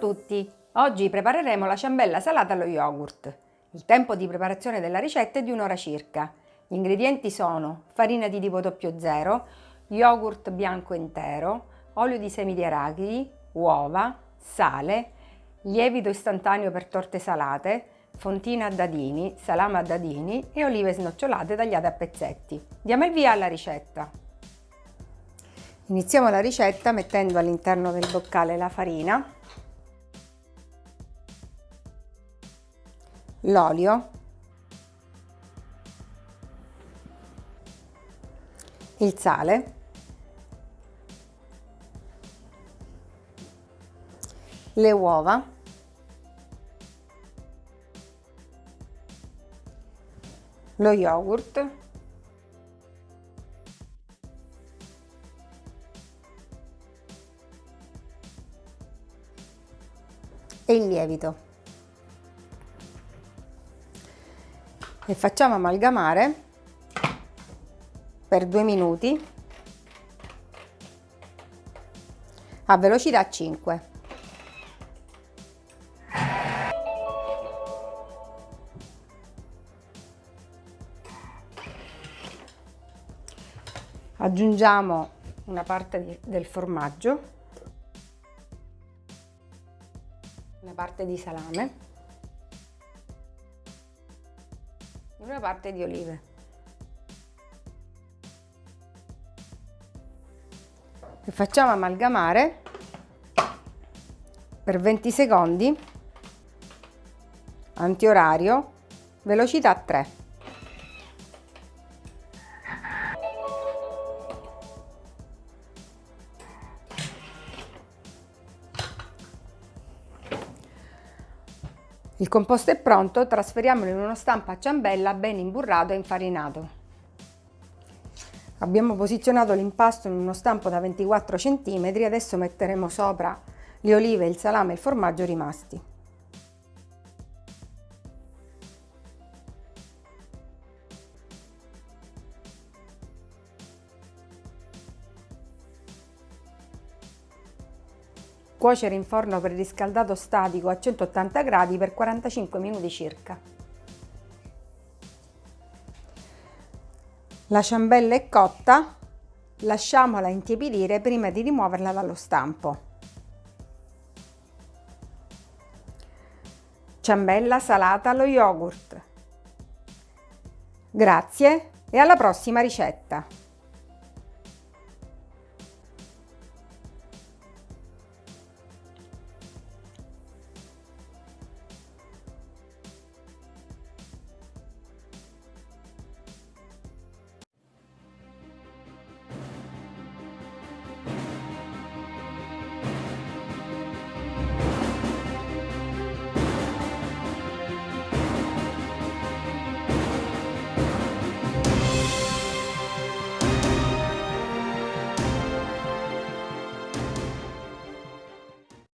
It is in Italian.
tutti! Oggi prepareremo la ciambella salata allo yogurt. Il tempo di preparazione della ricetta è di un'ora circa. Gli ingredienti sono farina di tipo 00, yogurt bianco intero, olio di semi di arachidi, uova, sale, lievito istantaneo per torte salate, fontina a dadini, salame a dadini e olive snocciolate tagliate a pezzetti. Diamo il via alla ricetta. Iniziamo la ricetta mettendo all'interno del boccale la farina, l'olio, il sale, le uova, lo yogurt, e il lievito e facciamo amalgamare per due minuti a velocità 5 aggiungiamo una parte del formaggio una parte di salame una parte di olive. E facciamo amalgamare per 20 secondi, antiorario, velocità 3. Il composto è pronto, trasferiamolo in uno stampo a ciambella ben imburrato e infarinato. Abbiamo posizionato l'impasto in uno stampo da 24 cm, adesso metteremo sopra le olive, il salame e il formaggio rimasti. Cuocere in forno preriscaldato statico a 180 gradi per 45 minuti circa. La ciambella è cotta, lasciamola intiepidire prima di rimuoverla dallo stampo. Ciambella salata allo yogurt. Grazie e alla prossima ricetta!